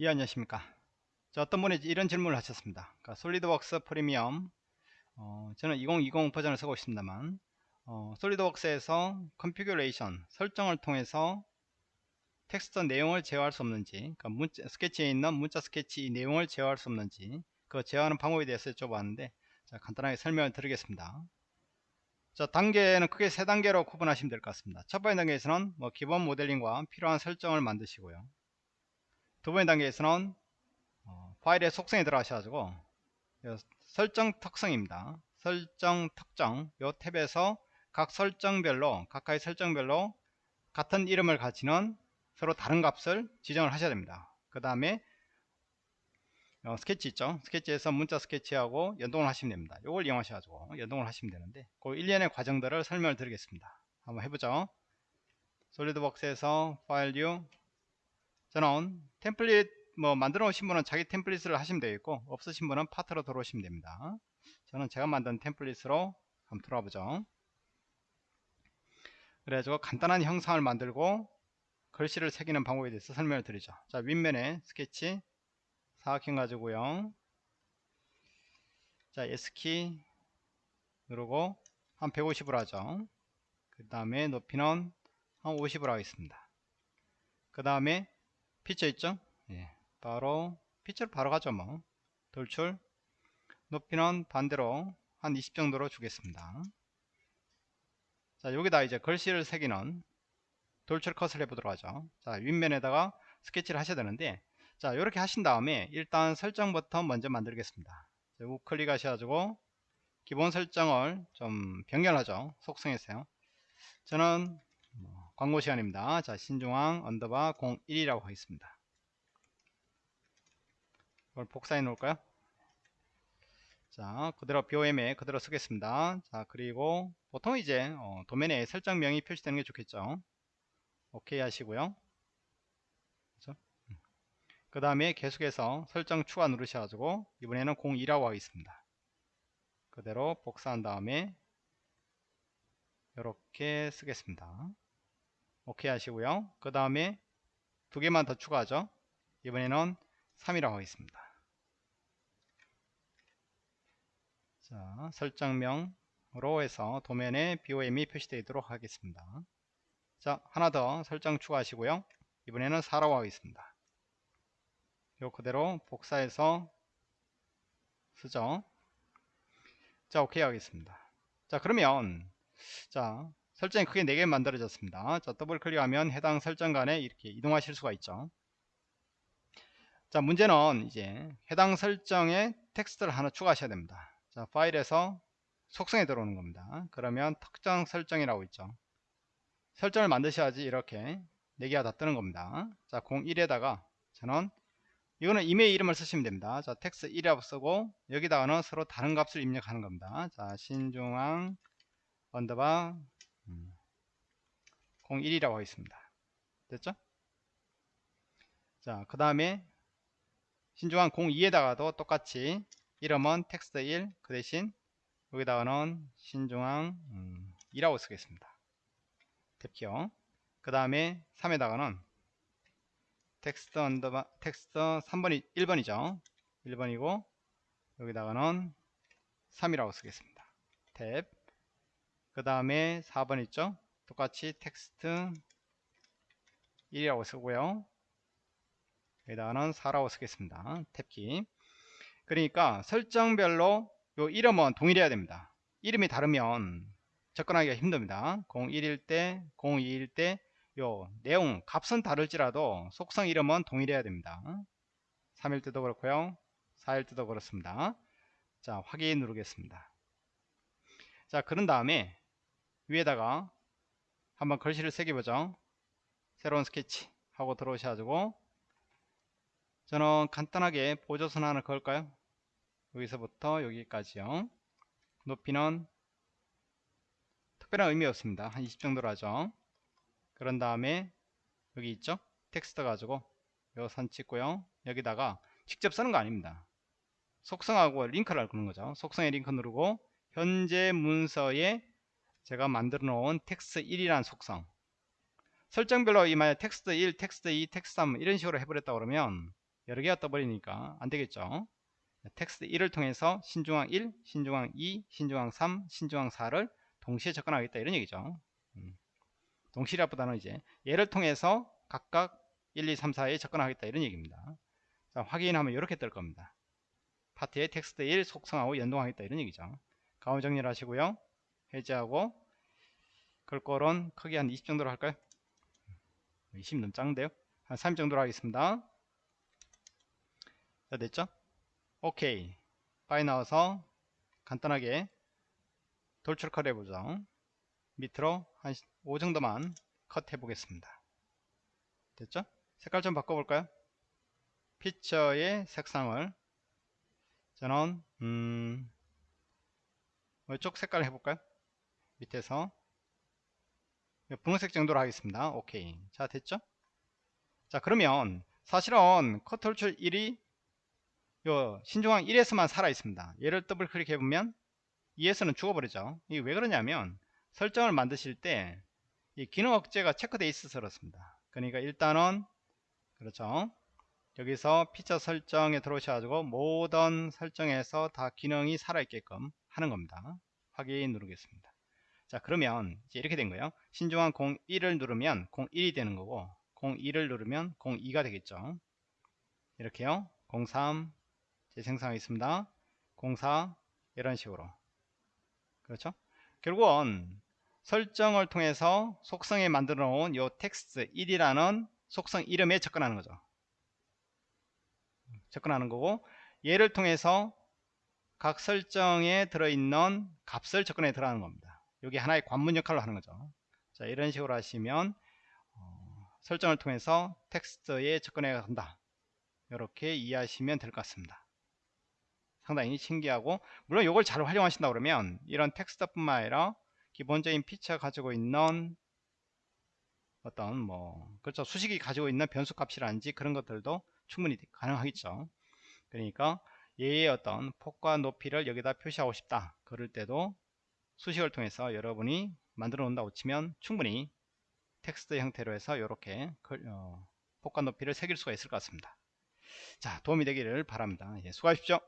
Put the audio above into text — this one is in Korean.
예 안녕하십니까? 자 어떤 분이 이런 질문을 하셨습니다. 그러니까 SolidWorks 프리미엄 어, 저는 2020 버전을 쓰고 있습니다만 어, SolidWorks에서 configuration 설정을 통해서 텍스트 내용을 제어할 수 없는지 그러니까 문자, 스케치에 있는 문자 스케치 내용을 제어할 수 없는지 그 제어하는 방법에 대해서 여쭤봤는데 자, 간단하게 설명을 드리겠습니다. 자 단계는 크게 세 단계로 구분하시면 될 것 같습니다. 첫 번째 단계에서는 뭐 기본 모델링과 필요한 설정을 만드시고요 두 번째 단계에서는 어, 파일의 속성에 들어가셔가지고 설정 특성입니다. 설정 특정 요 탭에서 각 설정별로 각각의 설정별로 같은 이름을 가지는 서로 다른 값을 지정을 하셔야 됩니다. 그 다음에 어, 스케치 있죠? 스케치에서 문자 스케치하고 연동을 하시면 됩니다. 이걸 이용하셔가지고 연동을 하시면 되는데 그 일련의 과정들을 설명을 드리겠습니다. 한번 해보죠. 솔리드웍스에서 파일 류 저는 템플릿 뭐 만들어 오신 분은 자기 템플릿을 하시면 되겠고 없으신 분은 파트로 들어오시면 됩니다. 저는 제가 만든 템플릿으로 한번 들어와 보죠. 그래가지고 간단한 형상을 만들고 글씨를 새기는 방법에 대해서 설명을 드리죠. 자 윗면에 스케치 사각형 가지고요. 자 S키 누르고 한 150으로 하죠. 그 다음에 높이는 한 50으로 하겠습니다. 그 다음에 피처 있죠? 예, 바로 피처를 바로 가죠 뭐. 돌출. 높이는 반대로 한 20 정도로 주겠습니다. 자 여기다 이제 글씨를 새기는 돌출 컷을 해보도록 하죠. 자 윗면에다가 스케치를 하셔야 되는데 자 이렇게 하신 다음에 일단 설정부터 먼저 만들겠습니다. 우클릭 하셔가지고 기본 설정을 좀 변경하죠. 속성에서요. 저는 뭐 광고 시간입니다. 자 신중앙 underbar 01이라고 하겠습니다. 이걸 복사해 놓을까요? 자 그대로 BOM에 그대로 쓰겠습니다. 자 그리고 보통 이제 어, 도면에 설정명이 표시되는 게 좋겠죠? 오케이 하시고요. 그렇죠? 그 다음에 계속해서 설정 추가 누르셔가지고 이번에는 02라고 하겠습니다. 그대로 복사한 다음에 이렇게 쓰겠습니다 오케이 하시고요. 그 다음에 두 개만 더 추가하죠. 이번에는 3이라고 하겠습니다. 자 설정명으로 해서 도면에 BOM이 표시되도록 하겠습니다. 자 하나 더 설정 추가하시고요. 이번에는 4라고 하겠습니다. 요 그대로 복사해서 쓰죠. 자 오케이 하겠습니다. 자 그러면 자 설정이 크게 4개 만들어졌습니다. 자 더블 클릭하면 해당 설정 간에 이렇게 이동하실 수가 있죠. 자 문제는 이제 해당 설정에 텍스트를 하나 추가하셔야 됩니다. 자 파일에서 속성에 들어오는 겁니다. 그러면 특정 설정이라고 있죠. 설정을 만드셔야지 이렇게 4개가 다 뜨는 겁니다. 자 01에다가 저는 이거는 임의의 이름을 쓰시면 됩니다. 자 텍스트 1이라고 쓰고 여기다가는 서로 다른 값을 입력하는 겁니다. 자 신중앙 underbar 01이라고 하겠습니다. 됐죠? 자 그 다음에 신중앙 02에다가도 똑같이 이름은 텍스트 1 그 대신 여기다가는 신중앙 2라고 쓰겠습니다. 탭키요 그 다음에 3에다가는 텍스트 underbar 텍스트 3번이 1번이죠? 1번이고 여기다가는 3이라고 쓰겠습니다. 탭 그 다음에 4번 있죠? 똑같이 텍스트 1이라고 쓰고요. 여기다가는 4라고 쓰겠습니다. 탭키. 그러니까 설정별로 요 이름은 동일해야 됩니다. 이름이 다르면 접근하기가 힘듭니다. 01일 때 02일 때 요 내용 값은 다를지라도 속성 이름은 동일해야 됩니다. 3일 때도 그렇고요. 4일 때도 그렇습니다. 자 확인 누르겠습니다. 자 그런 다음에 위에다가 한번 글씨를 새겨보죠. 새로운 스케치 하고 들어오셔가지고 저는 간단하게 보조선 하나 그을까요? 여기서부터 여기까지요. 높이는 특별한 의미 없습니다. 한 20 정도로 하죠. 그런 다음에 여기 있죠? 텍스트 가지고 요선 찍고요. 여기다가 직접 쓰는 거 아닙니다. 속성하고 링크를 거는 거죠. 속성에 링크 누르고 현재 문서에 제가 만들어 놓은 텍스트 1이라는 속성 설정별로 이 만약 텍스트 1, 텍스트 2, 텍스트 3 이런 식으로 해버렸다 그러면 여러 개가 떠버리니까 안 되겠죠. 텍스트 1을 통해서 신중앙 1, 신중앙 2, 신중앙 3, 신중앙 4를 동시에 접근하겠다 이런 얘기죠. 음. 동시라보다는 이제 얘를 통해서 각각 1, 2, 3, 4에 접근하겠다 이런 얘기입니다. 자, 확인하면 이렇게 뜰 겁니다. 파트에 텍스트 1 속성하고 연동하겠다 이런 얘기죠. 가운 정리를 하시고요. 해제하고 글꼴은 크기 한 20 정도로 할까요? 20 너무 작은데요? 한 30 정도로 하겠습니다. 자, 됐죠? 오케이. 파이 나와서 간단하게 돌출 컷 해보죠. 밑으로 한 5 정도만 컷 해보겠습니다. 됐죠? 색깔 좀 바꿔볼까요? 피처의 색상을 저는 음, 이쪽 색깔 해볼까요? 밑에서 분홍색 정도로 하겠습니다. 오케이. 자 됐죠? 자 그러면 사실은 컷 돌출 1이 요 신중앙 1에서만 살아 있습니다. 얘를 더블 클릭해 보면 2에서는 죽어버리죠. 이게 왜 그러냐면 설정을 만드실 때 이 기능 억제가 체크되어 있어서 그렇습니다. 그러니까 일단은 그렇죠. 여기서 피처 설정에 들어오셔가지고 모든 설정에서 다 기능이 살아있게끔 하는 겁니다. 확인 누르겠습니다. 자 그러면 이제 이렇게 된 거예요. 신중한 01을 누르면 01이 되는 거고 02를 누르면 02가 되겠죠. 이렇게요. 03 재생성하겠습니다. 04 이런 식으로 그렇죠? 결국은 설정을 통해서 속성에 만들어 놓은 요 텍스트 1이라는 속성 이름에 접근하는 거죠. 접근하는 거고 얘를 통해서 각 설정에 들어있는 값을 접근해 들어가는 겁니다. 여기 하나의 관문 역할로 하는 거죠. 자 이런 식으로 하시면 어, 설정을 통해서 텍스트에 접근해 간다. 이렇게 이해하시면 될 것 같습니다. 상당히 신기하고 물론 이걸 잘 활용하신다 그러면 이런 텍스트뿐만 아니라 기본적인 피처 가지고 있는 어떤 뭐 그렇죠 수식이 가지고 있는 변수 값이라든지 그런 것들도 충분히 가능하겠죠 그러니까 얘의 어떤 폭과 높이를 여기다 표시하고 싶다 그럴 때도 수식을 통해서 여러분이 만들어 놓는다고 치면 충분히 텍스트 형태로 해서 이렇게 어, 폭과 높이를 새길 수가 있을 것 같습니다. 자 도움이 되기를 바랍니다. 예, 수고하십시오